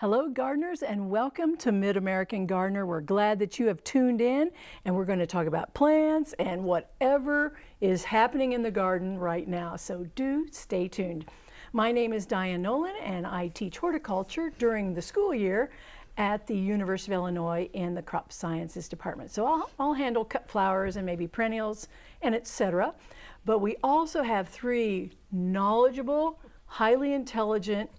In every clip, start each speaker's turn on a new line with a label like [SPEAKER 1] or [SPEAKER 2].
[SPEAKER 1] Hello gardeners and welcome to Mid-American Gardener. We're glad that you have tuned in and we're going to talk about plants and whatever is happening in the garden right now. So do stay tuned. My name is Diane Nolan and I teach horticulture during the school year at the University of Illinois in the Crop Sciences Department. So I'll, I'll handle cut flowers and maybe perennials and etc. But we also have three knowledgeable, highly intelligent,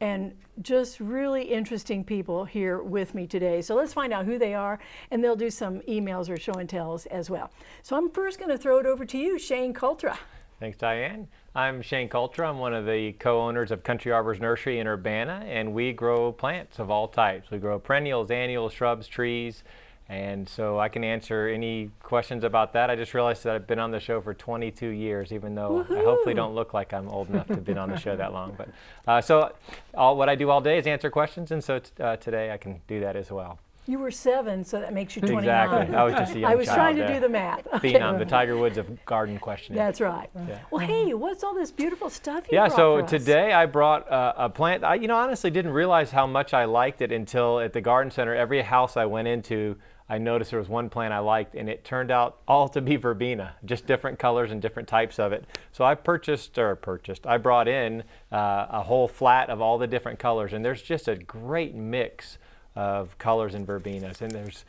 [SPEAKER 1] and just really interesting people here with me today. So let's find out who they are and they'll do some emails or show and tells as well. So I'm first going to throw it over to you, Shane Coultra.
[SPEAKER 2] Thanks, Diane. I'm Shane Coultra. I'm one of the co-owners of Country Arbors Nursery in Urbana, and we grow plants of all types. We grow perennials, annuals, shrubs, trees, and so I can answer any questions about that. I just realized that I've been on the show for 22 years, even though I hopefully don't look like I'm old enough to have been on the show that long. But uh, so all, what I do all day is answer questions, and so uh, today I can do that as well.
[SPEAKER 1] You were seven, so that makes you 29.
[SPEAKER 2] Exactly. I was just a young
[SPEAKER 1] I was
[SPEAKER 2] child
[SPEAKER 1] trying to
[SPEAKER 2] there.
[SPEAKER 1] do the math. Okay.
[SPEAKER 2] Phenom, the Tiger Woods of garden questioning.
[SPEAKER 1] That's right.
[SPEAKER 2] Yeah.
[SPEAKER 1] Well, hey, what's all this beautiful stuff you
[SPEAKER 2] Yeah, so today I brought uh, a plant. I, you know, honestly didn't realize how much I liked it until at the garden center, every house I went into, I noticed there was one plant I liked, and it turned out all to be verbena, just different colors and different types of it. So I purchased, or purchased, I brought in uh, a whole flat of all the different colors, and there's just a great mix of colors in verbenas, and there's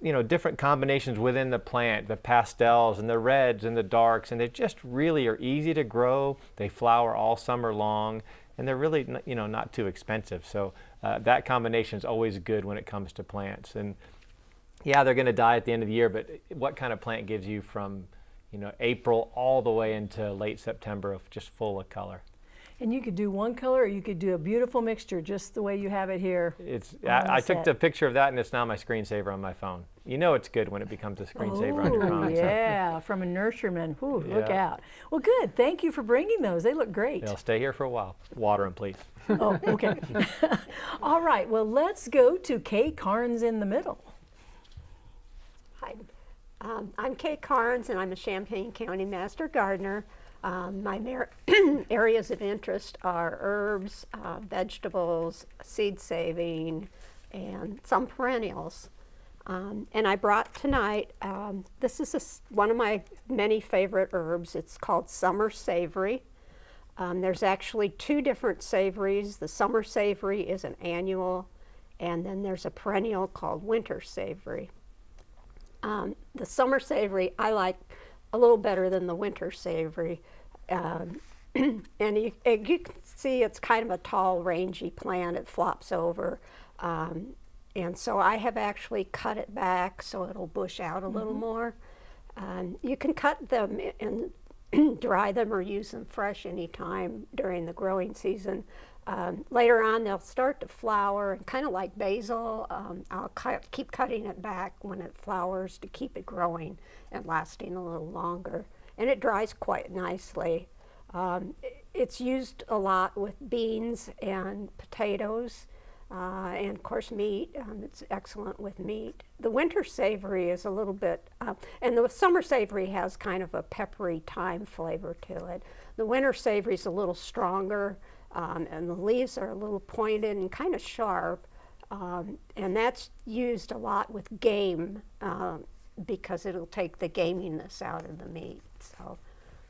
[SPEAKER 2] you know different combinations within the plant, the pastels and the reds and the darks, and they just really are easy to grow. They flower all summer long, and they're really you know not too expensive. So uh, that combination is always good when it comes to plants. And yeah, they're going to die at the end of the year, but what kind of plant gives you from, you know, April all the way into late September of just full of color?
[SPEAKER 1] And you could do one color or you could do a beautiful mixture just the way you have it here.
[SPEAKER 2] It's. I, I took the picture of that, and it's now my screensaver on my phone. You know, it's good when it becomes a screensaver on your
[SPEAKER 1] Ooh,
[SPEAKER 2] phone. so
[SPEAKER 1] yeah, from a nurseryman. Ooh, look out. Well, good. Thank you for bringing those. They look great.
[SPEAKER 2] They'll stay here for a while. Water them, please.
[SPEAKER 1] oh, okay. All right. Well, let's go to Kay Carnes in the middle.
[SPEAKER 3] Um, I'm Kate Carnes and I'm a Champaign County Master Gardener. Um, my areas of interest are herbs, uh, vegetables, seed saving, and some perennials. Um, and I brought tonight, um, this is a one of my many favorite herbs. It's called summer savory. Um, there's actually two different savories. The summer savory is an annual, and then there's a perennial called winter savory. Um, the summer savory I like a little better than the winter savory. Um, and you, you can see it's kind of a tall, rangy plant. It flops over. Um, and so I have actually cut it back so it'll bush out a little more. Um, you can cut them and dry them or use them fresh anytime during the growing season. Um, later on, they'll start to flower, and kind of like basil, um, I'll cut, keep cutting it back when it flowers to keep it growing and lasting a little longer. And it dries quite nicely. Um, it's used a lot with beans and potatoes, uh, and of course meat. Um, it's excellent with meat. The winter savory is a little bit, uh, and the summer savory has kind of a peppery thyme flavor to it. The winter savory is a little stronger, um, and the leaves are a little pointed and kind of sharp. Um, and that's used a lot with game um, because it'll take the gaminess out of the meat. So,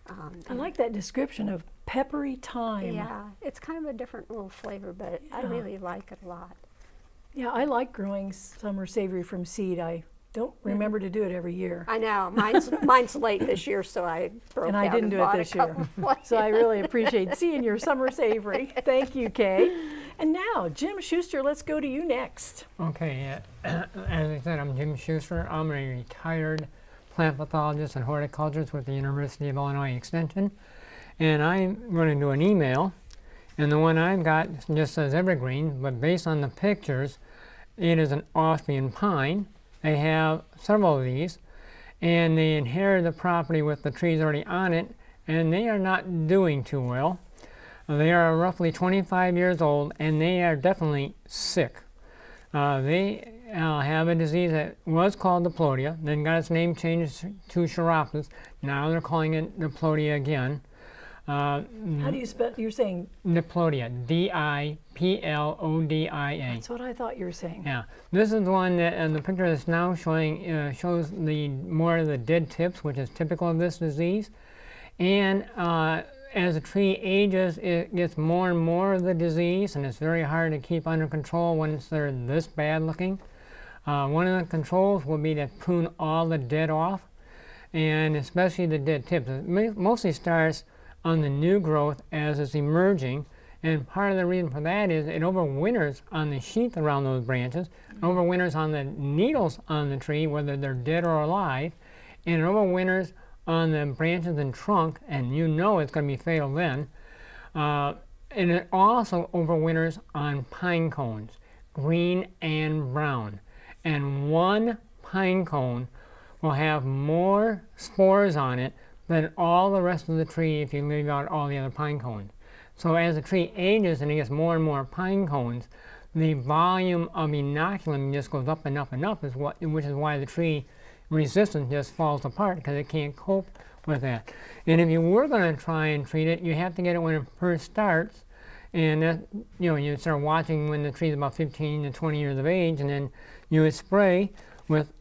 [SPEAKER 3] um,
[SPEAKER 1] I like that description of peppery thyme.
[SPEAKER 3] yeah, it's kind of a different little flavor, but I really like it a lot.
[SPEAKER 1] Yeah, I like growing summer savory from seed. I don't remember to do it every year.
[SPEAKER 3] I know mine's mine's late this year, so I broke
[SPEAKER 1] And I
[SPEAKER 3] out
[SPEAKER 1] didn't do it
[SPEAKER 3] bought a
[SPEAKER 1] this year.
[SPEAKER 3] couple
[SPEAKER 1] So I really appreciate seeing your summer savory. Thank you, Kay. And now, Jim Schuster, let's go to you next.
[SPEAKER 4] Okay, yeah. as I said, I'm Jim Schuster. I'm a retired plant pathologist and horticulturist with the University of Illinois Extension. And I'm going to do an email. And the one I've got just says evergreen, but based on the pictures, it is an Austrian pine. They have several of these, and they inherit the property with the trees already on it, and they are not doing too well. They are roughly 25 years old, and they are definitely sick. Uh, they uh, have a disease that was called diplodia, then got its name changed to Sphaeropsis. Now they're calling it diplodia again. Uh,
[SPEAKER 1] How do you spell? You're saying
[SPEAKER 4] Diplodia, D-I-P-L-O-D-I-A.
[SPEAKER 1] that's what I thought you were saying.
[SPEAKER 4] Yeah, this is the one that uh, the picture that's now showing uh, shows the more of the dead tips, which is typical of this disease. And uh, as the tree ages, it gets more and more of the disease, and it's very hard to keep under control once they're this bad looking. Uh, one of the controls will be to prune all the dead off, and especially the dead tips. It mostly starts on the new growth as it's emerging, and part of the reason for that is it overwinters on the sheath around those branches, overwinters on the needles on the tree, whether they're dead or alive, and it overwinters on the branches and trunk, and you know it's going to be fatal then. Uh, and it also overwinters on pine cones, green and brown. And one pine cone will have more spores on it than all the rest of the tree if you leave out all the other pine cones. So as the tree ages and it gets more and more pine cones, the volume of inoculum just goes up and up and up, is what, which is why the tree resistance just falls apart because it can't cope with that. And if you were going to try and treat it, you have to get it when it first starts. And that, you know, you start watching when the tree's about 15 to 20 years of age, and then you would spray with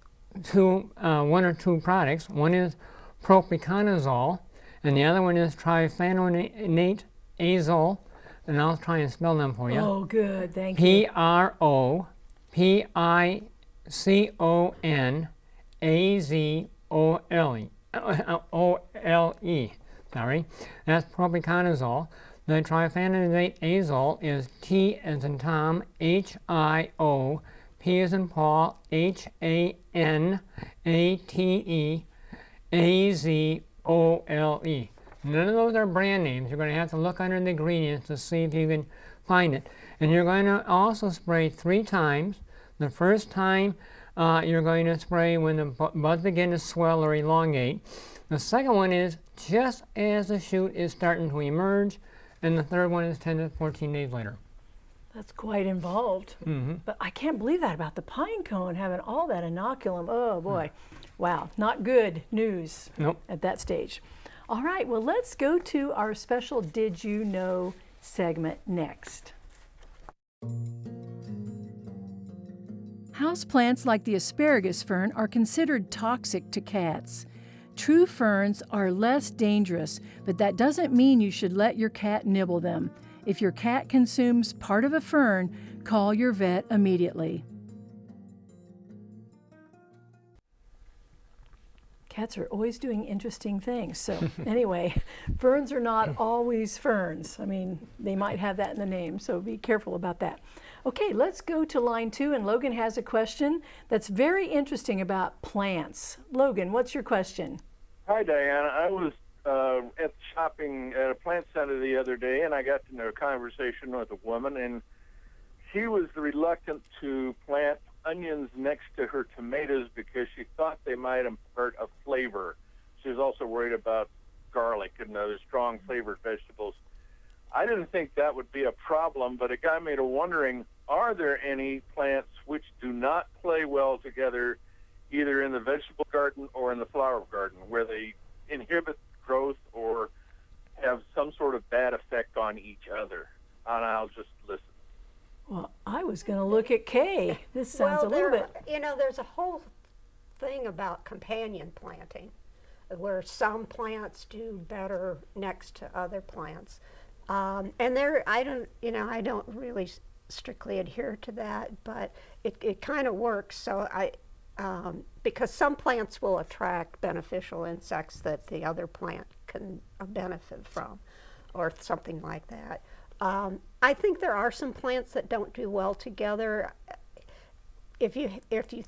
[SPEAKER 4] two, uh, one or two products. One is propiconazole, and the other one is thiophanate azole. And I'll try and spell them for you.
[SPEAKER 1] Oh, good. Thank you.
[SPEAKER 4] P R O P I C O N A Z O L E. O L E. Sorry. That's propiconazole. The thiophanate azole is T as in Tom, H I O, P as in Paul, H A N A T E, A Z O L E. None of those are brand names. You're going to have to look under the ingredients to see if you can find it. And you're going to also spray three times. The first time uh, you're going to spray when the buds begin to swell or elongate. The second one is just as the shoot is starting to emerge. And the third one is 10 to 14 days later.
[SPEAKER 1] That's quite involved.
[SPEAKER 4] Mm-hmm.
[SPEAKER 1] But I can't believe that about the pine cone having all that inoculum. Oh boy. Wow. Not good news
[SPEAKER 4] Nope.
[SPEAKER 1] at that stage. All right. Well, let's go to our special Did You Know segment next. Houseplants like the asparagus fern are considered toxic to cats. True ferns are less dangerous, but that doesn't mean you should let your cat nibble them. If your cat consumes part of a fern, call your vet immediately. Cats are always doing interesting things. So, anyway, ferns are not always ferns. I mean, they might have that in the name, so be careful about that. Okay, let's go to line two, and Logan has a question that's very interesting about plants. Logan, what's your question?
[SPEAKER 5] Hi, Diana. I was uh, at shopping at a plant center the other day, and I got into a conversation with a woman, and she was reluctant to plant onions next to her tomatoes because she thought they might impart a flavor. She was also worried about garlic and other strong flavored vegetables. I didn't think that would be a problem, but it got me to wondering are there any plants which do not play well together, either in the vegetable garden or in the flower garden, where they inhibit growth or have some sort of bad effect on each other? And I'll just listen.
[SPEAKER 1] Well, I was going to look at Kay. This sounds
[SPEAKER 3] well,
[SPEAKER 1] a little
[SPEAKER 3] there,
[SPEAKER 1] bit.
[SPEAKER 3] You know, there's a whole thing about companion planting, where some plants do better next to other plants, um, and there, I don't, you know, I don't really strictly adhere to that, but it, it kind of works. So I, um, because some plants will attract beneficial insects that the other plant can uh, benefit from, or something like that. Um, I think there are some plants that don't do well together. If you if you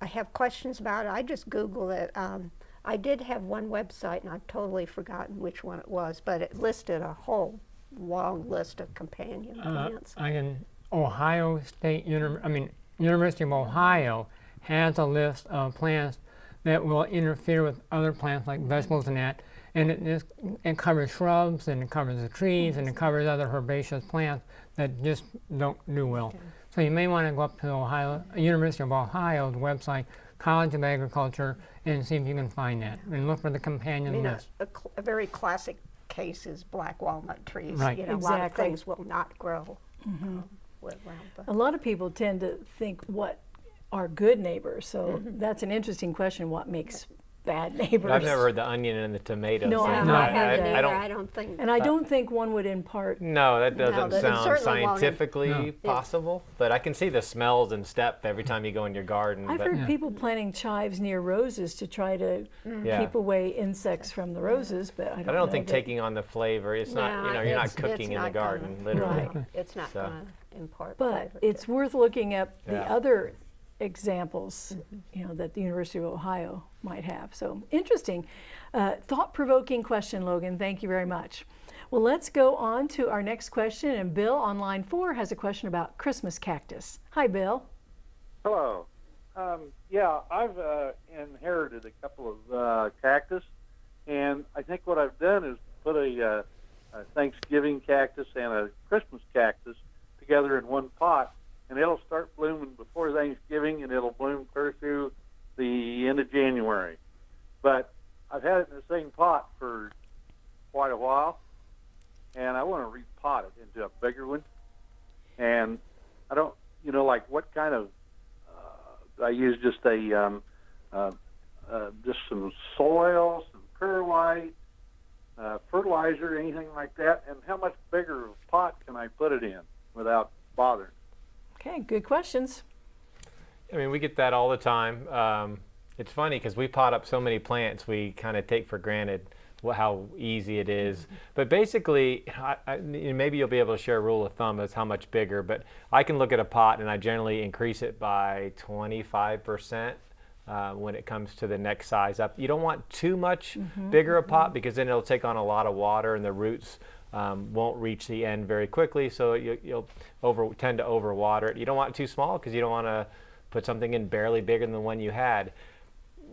[SPEAKER 3] I have questions about it, I just Google it. Um, I did have one website, and I've totally forgotten which one it was, but it listed a whole long list of companion
[SPEAKER 4] Uh,
[SPEAKER 3] plants.
[SPEAKER 4] I can, Ohio State, Uni- I mean, University of Ohio has a list of plants that will interfere with other plants like vegetables and that. And it, it covers shrubs and it covers the trees and it covers other herbaceous plants that just don't do well. So you may want to go up to Ohio, University of Ohio's website, College of Agriculture, and see if you can find that. And look for the
[SPEAKER 3] I
[SPEAKER 4] companion
[SPEAKER 3] mean, a,
[SPEAKER 4] list.
[SPEAKER 3] a, cl- a very classic case is black walnut trees.
[SPEAKER 4] Right.
[SPEAKER 3] You know, a lot of
[SPEAKER 1] Exactly.
[SPEAKER 3] things will not grow um, with- around the.
[SPEAKER 1] A lot of people tend to think what are good neighbors. So mm-hmm. that's an interesting question. What makes bad neighbors?
[SPEAKER 2] I've never heard the onion and the tomatoes.
[SPEAKER 1] No, I
[SPEAKER 2] thing.
[SPEAKER 1] No,
[SPEAKER 3] I
[SPEAKER 1] I-
[SPEAKER 2] I don't.
[SPEAKER 3] I don't think.
[SPEAKER 1] And I don't think one would impart.
[SPEAKER 2] No, that doesn't
[SPEAKER 3] that- it
[SPEAKER 2] sound scientifically
[SPEAKER 4] No.
[SPEAKER 2] possible. But I can see the smells and step every time you go in your garden.
[SPEAKER 1] I've
[SPEAKER 2] but
[SPEAKER 1] heard people planting chives near roses to try to mm-hmm.
[SPEAKER 2] Yeah.
[SPEAKER 1] keep away insects from the roses, but I don't,
[SPEAKER 2] I don't think
[SPEAKER 1] that-
[SPEAKER 2] taking on the flavor. It's not. you know, you're not cooking
[SPEAKER 3] it's
[SPEAKER 2] in the
[SPEAKER 3] not gonna-
[SPEAKER 2] garden, literally.
[SPEAKER 1] Right.
[SPEAKER 3] It's not
[SPEAKER 2] So.
[SPEAKER 3] going to impart.
[SPEAKER 1] But
[SPEAKER 3] flavor
[SPEAKER 1] it's worth looking at the other examples, you know, that the University of Ohio might have. So interesting, uh, thought-provoking question, Logan. Thank you very much. Well, let's go on to our next question. And Bill on line four has a question about Christmas cactus. Hi, Bill.
[SPEAKER 6] Hello. Um, yeah, I've uh, inherited a couple of uh, cactus, and I think what I've done is put a, uh, a Thanksgiving cactus and a Christmas cactus together in one pot, and it'll start blooming before Thanksgiving, and it'll bloom clear through the end of January. But I've had it in the same pot for quite a while, and I want to repot it into a bigger one. And I don't, you know, like what kind of I use just a um, uh, uh, just some soil, some perlite, uh, fertilizer, anything like that. And how much bigger of a pot can I put it in without bothering?
[SPEAKER 1] Okay, good questions.
[SPEAKER 2] I mean, we get that all the time. Um, it's funny because we pot up so many plants, we kind of take for granted how easy it is. But basically, I, I, maybe you'll be able to share a rule of thumb as how much bigger. But I can look at a pot and I generally increase it by 25%. Uh, when it comes to the next size up, you don't want too much bigger a pot because then it'll take on a lot of water and the roots um, won't reach the end very quickly. So you, you'll over tend to overwater it. You don't want it too small because you don't want to put something in barely bigger than the one you had.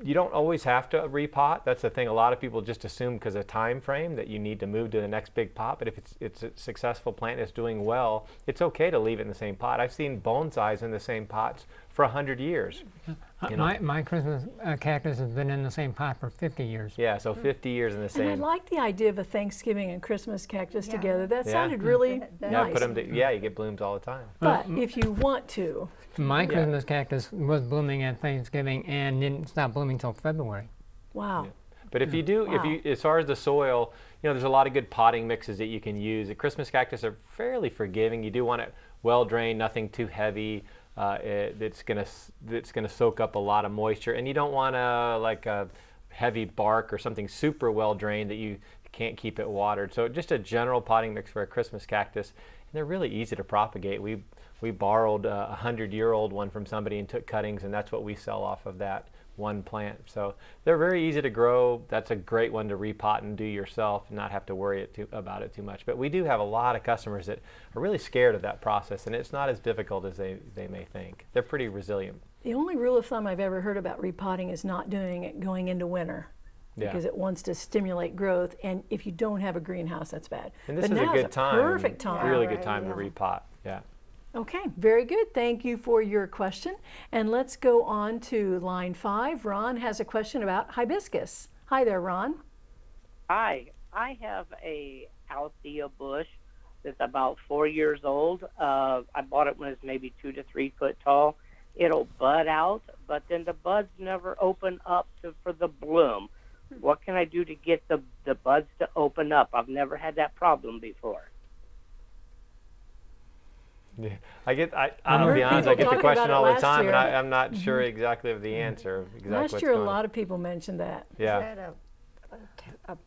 [SPEAKER 2] You don't always have to repot. That's the thing. A lot of people just assume because of time frame that you need to move to the next big pot. But if it's it's a successful plant that's doing well, it's okay to leave it in the same pot. I've seen bonsais in the same pots for hundred years.
[SPEAKER 4] Uh,
[SPEAKER 2] You know.
[SPEAKER 4] My, my Christmas uh, cactus has been in the same pot for 50 years.
[SPEAKER 2] Yeah, so 50 years in the same.
[SPEAKER 1] And I like the idea of a Thanksgiving and Christmas cactus
[SPEAKER 3] Yeah.
[SPEAKER 1] together. That
[SPEAKER 2] Yeah.
[SPEAKER 1] sounded really
[SPEAKER 3] That-
[SPEAKER 2] Yeah,
[SPEAKER 1] nice.
[SPEAKER 2] put them. To, yeah, you get blooms all the time.
[SPEAKER 1] But if you want to,
[SPEAKER 4] My
[SPEAKER 2] Yeah.
[SPEAKER 4] Christmas cactus was blooming at Thanksgiving and didn't stop blooming till February.
[SPEAKER 1] wow.
[SPEAKER 2] But if you do, if you, as far as the soil, you know, there's a lot of good potting mixes that you can use. The Christmas cactus are fairly forgiving. You do want it well drained, nothing too heavy. Uh, it, that's gonna s- that's gonna soak up a lot of moisture, and you don't want to like a heavy bark or something super well drained that you can't keep it watered. So just a general potting mix for a Christmas cactus, and they're really easy to propagate. We we borrowed uh, a hundred year old one from somebody and took cuttings, and that's what we sell off of that one plant. So they're very easy to grow. That's a great one to repot and do yourself and not have to worry it too, about it too much. But we do have a lot of customers that are really scared of that process, and it's not as difficult as they, they may think. They're pretty resilient.
[SPEAKER 1] The only rule of thumb I've ever heard about repotting is not doing it going into winter.
[SPEAKER 2] Yeah.
[SPEAKER 1] Because it wants to stimulate growth, and if you don't have a greenhouse, that's bad.
[SPEAKER 2] And this
[SPEAKER 1] but
[SPEAKER 2] is a good time.
[SPEAKER 1] Perfect time.
[SPEAKER 2] Really
[SPEAKER 3] right,
[SPEAKER 2] good time to repot. Yeah.
[SPEAKER 1] Okay, very good. Thank you for your question. And let's go on to line five. Ron has a question about hibiscus. Hi there, Ron.
[SPEAKER 7] Hi, I have a Althea bush that's about four years old. Uh, I bought it when it's maybe two to three foot tall. It'll bud out, but then the buds never open up to, for the bloom. What can I do to get the, the buds to open up? I've never had that problem before.
[SPEAKER 2] Yeah, I get. I,
[SPEAKER 1] I've
[SPEAKER 2] I'll be honest. I get the question all the
[SPEAKER 1] last
[SPEAKER 2] time, and
[SPEAKER 1] year.
[SPEAKER 2] I, I'm not sure exactly of the answer. Exactly
[SPEAKER 1] Last year, a lot of people mentioned that.
[SPEAKER 2] Yeah.
[SPEAKER 3] That a, a, a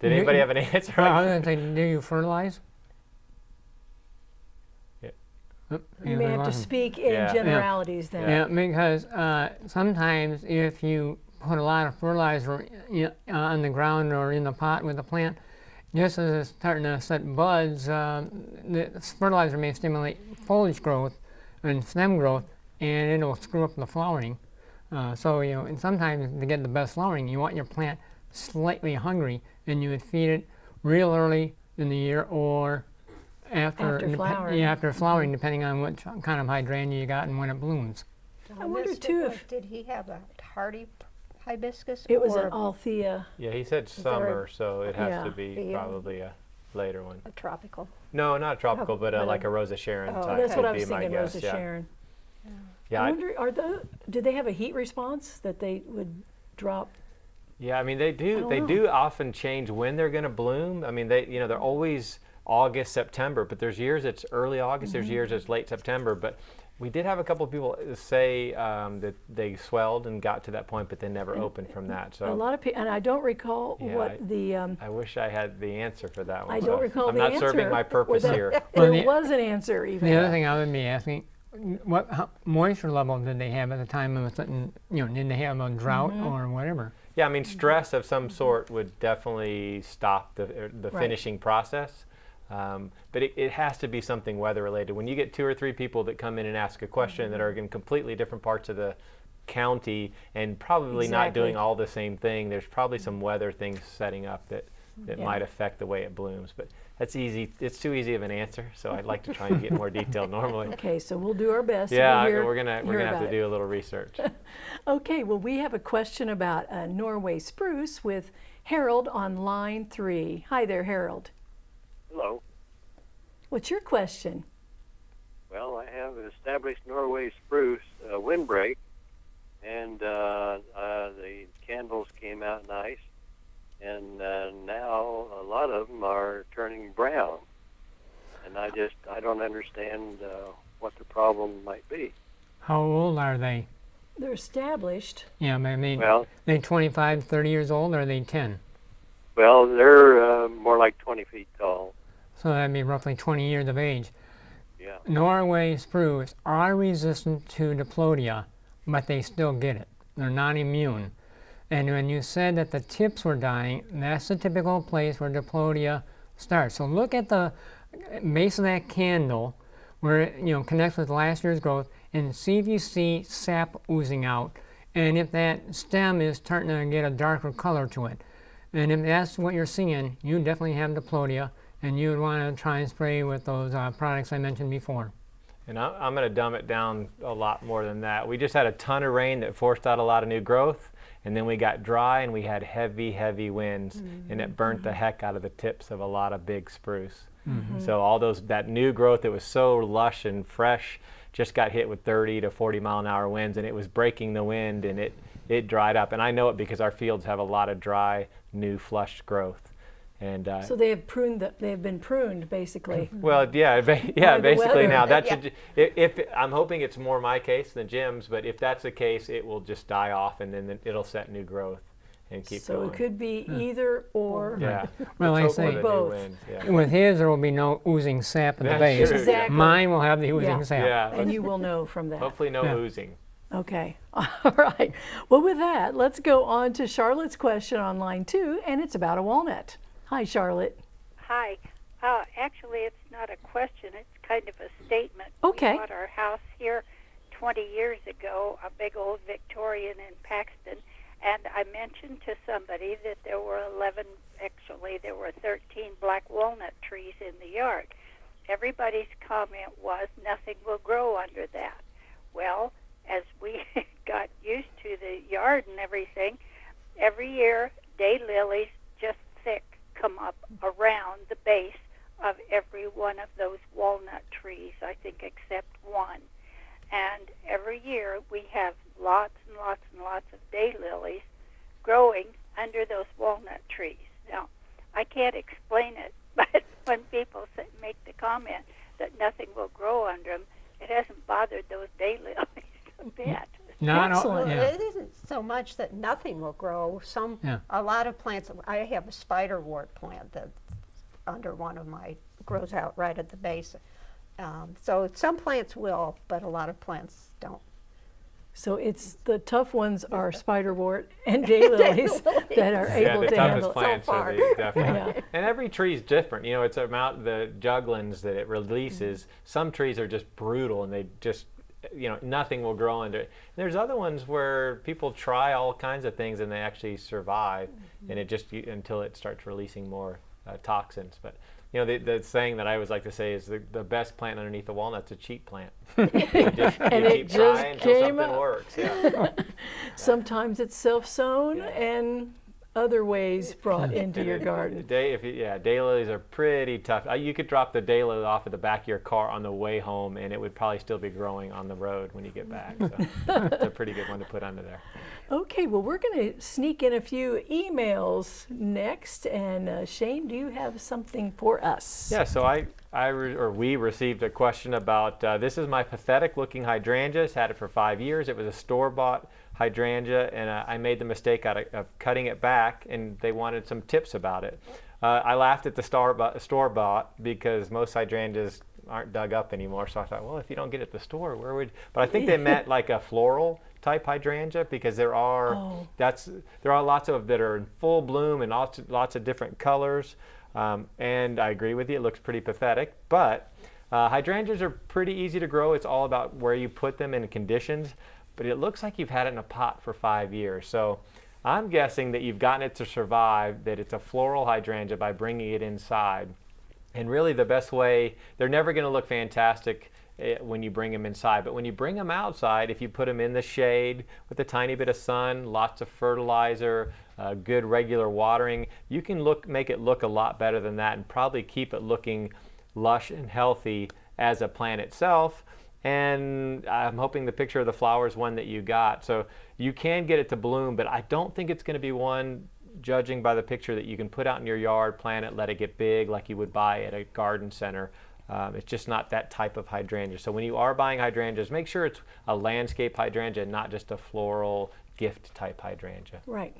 [SPEAKER 2] Did anybody have an answer?
[SPEAKER 4] Well, I was going to say, do you fertilize?
[SPEAKER 2] Yeah.
[SPEAKER 4] Oop,
[SPEAKER 1] You may have to speak in
[SPEAKER 2] Yeah.
[SPEAKER 1] generalities then.
[SPEAKER 4] Yeah, because uh, sometimes if you put a lot of fertilizer i- uh, on the ground or in the pot with the plant, just as it's starting to set buds, uh, the fertilizer may stimulate foliage growth and stem growth, and it'll screw up the flowering. Uh, so you know, and sometimes to get the best flowering, you want your plant slightly hungry, and you would feed it real early in the year or after
[SPEAKER 1] After flowering.
[SPEAKER 4] yeah, after flowering, depending on what kind of hydrangea you got and when it blooms.
[SPEAKER 1] I wonder, too, if-
[SPEAKER 3] Did he have a hardy p- hibiscus?
[SPEAKER 1] It was
[SPEAKER 3] or
[SPEAKER 1] an Althea.
[SPEAKER 2] Yeah, he said
[SPEAKER 3] there a-
[SPEAKER 2] summer, so it has
[SPEAKER 1] Yeah.
[SPEAKER 2] to be
[SPEAKER 3] The,
[SPEAKER 2] probably a later one.
[SPEAKER 3] a tropical?
[SPEAKER 2] No, not tropical, but uh,
[SPEAKER 3] but
[SPEAKER 2] like
[SPEAKER 3] a-
[SPEAKER 2] a Rose of Sharon
[SPEAKER 3] oh,
[SPEAKER 2] type
[SPEAKER 1] That's what I was
[SPEAKER 2] my
[SPEAKER 1] thinking,
[SPEAKER 2] guess.
[SPEAKER 1] Rosa
[SPEAKER 2] yeah.
[SPEAKER 1] Sharon.
[SPEAKER 2] Yeah,
[SPEAKER 1] I
[SPEAKER 2] I-
[SPEAKER 1] wonder, are the, do they have a heat response that they would drop?
[SPEAKER 2] Yeah, I mean they do. They
[SPEAKER 1] know.
[SPEAKER 2] do often change when they're going to bloom. I mean they, you know, they're always August, September, but there's years it's early August. There's years
[SPEAKER 1] Mm-hmm.
[SPEAKER 2] it's late September. But we did have a couple of people say um, that they swelled and got to that point, but they never opened from that. So a
[SPEAKER 1] lot of people, and I don't recall
[SPEAKER 2] Yeah,
[SPEAKER 1] what
[SPEAKER 2] I-
[SPEAKER 1] the, um,
[SPEAKER 2] I wish I had the answer for that one.
[SPEAKER 1] I
[SPEAKER 2] so
[SPEAKER 1] don't recall
[SPEAKER 2] I'm
[SPEAKER 1] the
[SPEAKER 2] not serving my purpose
[SPEAKER 1] that
[SPEAKER 2] here.
[SPEAKER 1] There
[SPEAKER 4] Well, the-
[SPEAKER 1] was an answer even.
[SPEAKER 4] The other thing I would be asking, what how, moisture level did they have at the time of the, you know, did they have a drought
[SPEAKER 1] Mm-hmm.
[SPEAKER 4] or whatever?
[SPEAKER 2] Yeah, I mean, stress of some sort would definitely stop the, er, the
[SPEAKER 1] Right.
[SPEAKER 2] finishing process. Um, but it, it has to be something weather related. When you get two or three people that come in and ask a question that are
[SPEAKER 1] Mm-hmm.
[SPEAKER 2] in completely different parts of the county and probably not doing all the same thing, there's probably some weather things setting up that, that
[SPEAKER 1] Yeah.
[SPEAKER 2] might affect the way it blooms. But that's easy. It's too easy of an answer, so I'd like to try and get more detail normally.
[SPEAKER 1] Okay, so we'll do our best.
[SPEAKER 2] Yeah,
[SPEAKER 1] we'll hear,
[SPEAKER 2] we're gonna we're gonna have to
[SPEAKER 1] it.
[SPEAKER 2] do a little research.
[SPEAKER 1] Okay, well, we have a question about uh, Norway spruce with Harold on line three. Hi there, Harold.
[SPEAKER 8] Hello.
[SPEAKER 1] What's your question?
[SPEAKER 8] Well, I have an established Norway spruce uh, windbreak, and uh, uh, the candles came out nice, and uh, now a lot of them are turning brown, and I just I don't understand uh, what the problem might be.
[SPEAKER 4] How old are they?
[SPEAKER 1] They're established.
[SPEAKER 4] Yeah, I mean,
[SPEAKER 8] Well,
[SPEAKER 4] they 25, 30 years old, or are they 10?
[SPEAKER 8] well, they're uh, more like 20 feet tall.
[SPEAKER 4] So that'd be roughly 20 years of age.
[SPEAKER 8] Yeah.
[SPEAKER 4] Norway spruce are resistant to diplodia, but they still get it. They're not immune. And when you said that the tips were dying, that's the typical place where diplodia starts. So look at the base of that candle where it you know connects with last year's growth and see if you see sap oozing out and if that stem is starting to get a darker color to it. And if that's what you're seeing, you definitely have diplodia and you would want to try and spray with those uh, products I mentioned before.
[SPEAKER 2] And I- I'm going to dumb it down a lot more than that. We just had a ton of rain that forced out a lot of new growth, and then we got dry and we had heavy, heavy winds, and it mm-hmm. burnt the mm-hmm. heck out of the tips of a lot of big spruce. Mm-hmm. So all those that new growth that was so lush and fresh just got hit with 30 to 40 mile an hour winds, and it was breaking the wind, and it it dried up. And I know it because our fields have a lot of dry, new, flush growth. And uh,
[SPEAKER 1] So they have pruned. The, they have been pruned, basically.
[SPEAKER 2] well, yeah, ba- yeah. Basically, now that
[SPEAKER 3] Yeah.
[SPEAKER 2] should. If, if I'm hoping it's more my case than Jim's, but if that's the case, it will just die off, and then it'll set new growth and keep
[SPEAKER 1] so
[SPEAKER 2] going.
[SPEAKER 1] it could be either or.
[SPEAKER 2] Yeah.
[SPEAKER 4] Well,
[SPEAKER 2] Let's
[SPEAKER 4] I say-
[SPEAKER 2] for the new
[SPEAKER 1] Both.
[SPEAKER 2] Yeah.
[SPEAKER 4] With his, there will be no oozing sap at the base.
[SPEAKER 2] true.
[SPEAKER 1] Exactly.
[SPEAKER 4] Mine will have the oozing
[SPEAKER 1] Yeah.
[SPEAKER 4] sap.
[SPEAKER 2] Yeah.
[SPEAKER 1] And you will know from that.
[SPEAKER 2] Hopefully, no
[SPEAKER 4] Yeah.
[SPEAKER 2] oozing.
[SPEAKER 1] Okay. All right. Well, with that, let's go on to Charlotte's question on line two, and it's about a walnut. Hi, Charlotte.
[SPEAKER 9] Hi. Uh, actually, it's not a question. It's kind of a statement.
[SPEAKER 1] Okay.
[SPEAKER 9] We bought our house here 20 years ago, a big old Victorian in Paxton, and I mentioned to somebody that there were 11, actually, there were 13 black walnut trees in the yard. Everybody's comment was nothing will grow under that. Well, as we got used to the yard and everything, every year daylilies just thick come up around the base of every one of those walnut trees, I think except one. And every year we have lots and lots and lots of daylilies growing under those walnut trees. Now, I can't explain it, but when people say, make the comment that nothing will grow under them, it hasn't bothered those daylilies a bit.
[SPEAKER 4] Not
[SPEAKER 1] Excellent.
[SPEAKER 3] Well,
[SPEAKER 4] yeah.
[SPEAKER 3] it isn't so much that nothing will grow. Some,
[SPEAKER 4] Yeah.
[SPEAKER 3] a lot of plants. I have a spiderwort plant that's under one of my grows out right at the base. Um, so some plants will, but a lot of plants don't.
[SPEAKER 1] So it's the tough ones are spiderwort and daylilies that are
[SPEAKER 2] Yeah,
[SPEAKER 1] able to handle
[SPEAKER 2] toughest
[SPEAKER 1] it.
[SPEAKER 2] plants
[SPEAKER 3] far.
[SPEAKER 2] are the, definitely.
[SPEAKER 1] Yeah.
[SPEAKER 2] And every tree is different. You know, it's about the juglone that it releases. Some trees are just brutal and they just, you know, nothing will grow under it. There's other ones where people try all kinds of things and they actually survive, and it just you- until it starts releasing more uh, toxins. But you know, the, the saying that I always like to say is the, the best plant underneath the walnut's a cheap plant. You just,
[SPEAKER 1] And
[SPEAKER 2] you
[SPEAKER 1] it
[SPEAKER 2] keep
[SPEAKER 1] just
[SPEAKER 2] trying until something
[SPEAKER 1] up.
[SPEAKER 2] works. Yeah.
[SPEAKER 1] Sometimes it's self-sown and other ways brought into your garden.
[SPEAKER 2] Day, if you, yeah, daylilies are pretty tough. Uh, You could drop the daylily off at the back of your car on the way home, and it would probably still be growing on the road when you get back. So it's a pretty good one to put under there.
[SPEAKER 1] Okay, well, we're going to sneak in a few emails next. And uh, Shane, do you have something for us?
[SPEAKER 2] Yeah, so I, I re, or we received a question about uh, this is my pathetic looking hydrangea. It's had it for five years. It was a store bought hydrangea, and uh, I made the mistake out of, of cutting it back, and they wanted some tips about it. Uh, I laughed at the store bought, because most hydrangeas aren't dug up anymore. So I thought, well, if you don't get it at the store, where would? But I think they meant like a floral type hydrangea because there are
[SPEAKER 1] Oh.
[SPEAKER 2] that's there are lots of that are in full bloom and lots of, lots of different colors. Um, and I agree with you, it looks pretty pathetic. But uh, hydrangeas are pretty easy to grow. It's all about where you put them in conditions. But it looks like you've had it in a pot for five years. So I'm guessing that you've gotten it to survive, that it's a floral hydrangea by bringing it inside. And really, the best way, they're never going to look fantastic eh, when you bring them inside. But when you bring them outside, if you put them in the shade with a tiny bit of sun, lots of fertilizer, uh, good regular watering, you can look, make it look a lot better than that and probably keep it looking lush and healthy as a plant itself. And I'm hoping the picture of the flower is one that you got. So you can get it to bloom, but I don't think it's going to be one judging by the picture that you can put out in your yard, plant it, let it get big like you would buy at a garden center. Um, it's just not that type of hydrangea. So when you are buying hydrangeas, make sure it's a landscape hydrangea, not just a floral gift type hydrangea.
[SPEAKER 1] Right.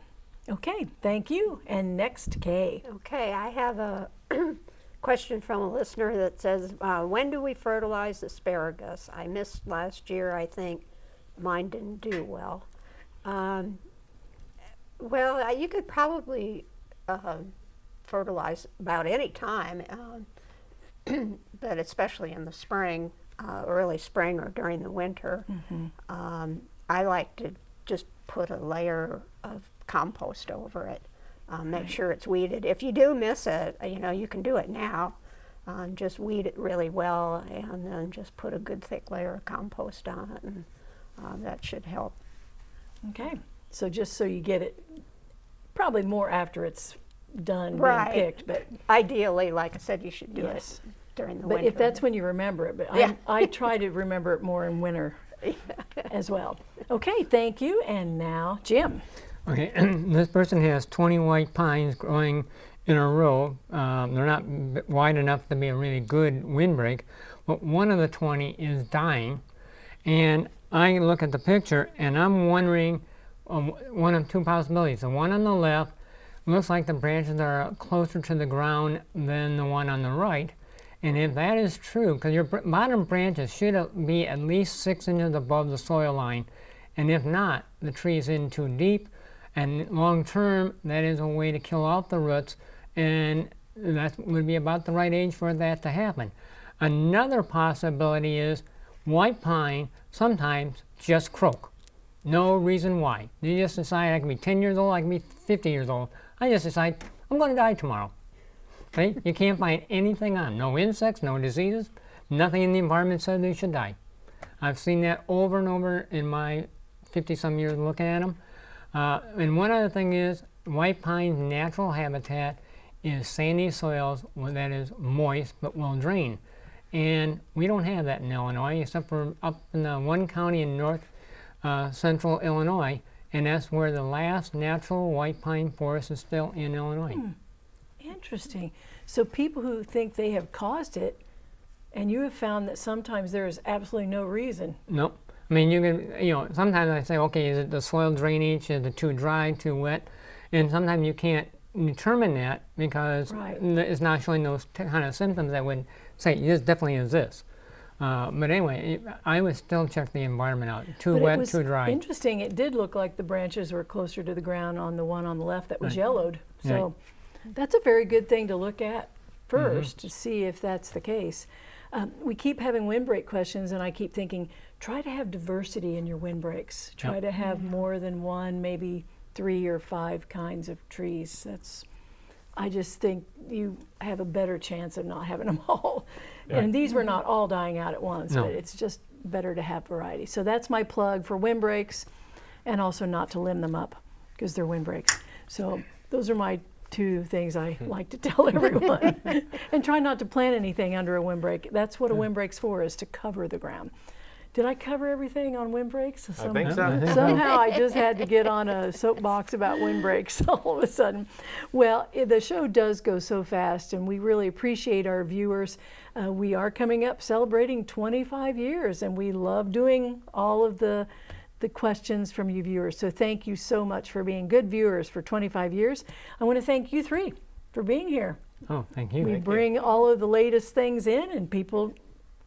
[SPEAKER 1] Okay, thank you. And next, Kay.
[SPEAKER 3] Okay, I have a question from a listener that says, uh, when do we fertilize asparagus? I missed last year, I think. Mine didn't do well. Um, well, uh, you could probably uh, fertilize about any time, um, but especially in the spring, uh, early spring or during the winter. Um, I like to just put a layer of compost over it. Um, make sure it's weeded. If you do miss it, uh, you know, you can do it now. Um, just weed it really well and then just put a good thick layer of compost on it and uh, that should help.
[SPEAKER 1] Okay, so just so you get it, probably more after it's done
[SPEAKER 3] Right.
[SPEAKER 1] being picked, but
[SPEAKER 3] Ideally, like I said, you should do
[SPEAKER 1] Yes.
[SPEAKER 3] it during the
[SPEAKER 1] but
[SPEAKER 3] winter.
[SPEAKER 1] if that's when you remember it. But
[SPEAKER 3] Yeah.
[SPEAKER 1] I, I try to remember it more in winter as well. Okay, thank you. And now, Jim.
[SPEAKER 4] Okay, this person has 20 white pines growing in a row. Um, they're not wide enough to be a really good windbreak, but one of the 20 is dying. And I look at the picture and I'm wondering um, one of two possibilities. The one on the left looks like the branches are closer to the ground than the one on the right. And if that is true, because your bottom branches should be at least six inches above the soil line, and if not, the tree is in too deep, and long term, that is a way to kill out the roots, and that would be about the right age for that to happen. Another possibility is white pine sometimes just croak. No reason why. You just decide I can be 10 years old, I can be 50 years old. I just decide I'm going to die tomorrow. Okay? You can't find anything on. No insects, no diseases, nothing in the environment says they should die. I've seen that over and over in my 50 some years looking at them. Uh, and one other thing is, white pine's natural habitat is sandy soils that is moist but will drain. And we don't have that in Illinois, except for up in the one county in north uh, central Illinois, and that's where the last natural white pine forest is still in Illinois.
[SPEAKER 1] Interesting. So people who think they have caused it, and you have found that sometimes there is absolutely no reason.
[SPEAKER 4] Nope. I mean, you can, you know, sometimes I say, okay, is it the soil drainage? Is it too dry, too wet? And sometimes you can't determine that because
[SPEAKER 1] Right.
[SPEAKER 4] it's not showing those t- kind of symptoms that would say, this definitely is this. Uh, but anyway, it, I would still check the environment out. Too
[SPEAKER 1] But
[SPEAKER 4] wet, too dry.
[SPEAKER 1] Interesting. It did look like the branches were closer to the ground on the one on the left that was yellowed. So that's a very good thing to look at 1st to see if that's the case. Um, we keep having windbreak questions, and I keep thinking, try to have diversity in your windbreaks. Try to have mm-hmm. more than one, maybe three or five kinds of trees. That's I just think you have a better chance of not having them all. And these were not all dying out at once,
[SPEAKER 4] No.
[SPEAKER 1] but it's just better to have variety. So that's my plug for windbreaks and also not to limb them up because they're windbreaks. So those are my two things I hmm. like to tell everyone. and try not to plant anything under a windbreak. That's what a windbreak's for, is to cover the ground. Did I cover everything on windbreaks?
[SPEAKER 2] I think so.
[SPEAKER 1] Somehow I just had to get on a soapbox about windbreaks all of a sudden. Well, i- the show does go so fast, and we really appreciate our viewers. Uh, we are coming up celebrating 25 years, and we love doing all of the the questions from you viewers. So thank you so much for being good viewers for 25 years. I want to thank you three for being here.
[SPEAKER 4] Oh, thank you.
[SPEAKER 1] We bring all of the latest things in, and people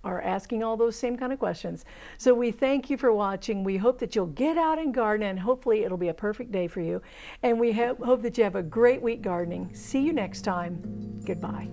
[SPEAKER 1] are asking all those same kind of questions. So we thank you for watching. We hope that you'll get out and garden, and hopefully it'll be a perfect day for you. And we hope that you have a great week gardening. See you next time. Goodbye.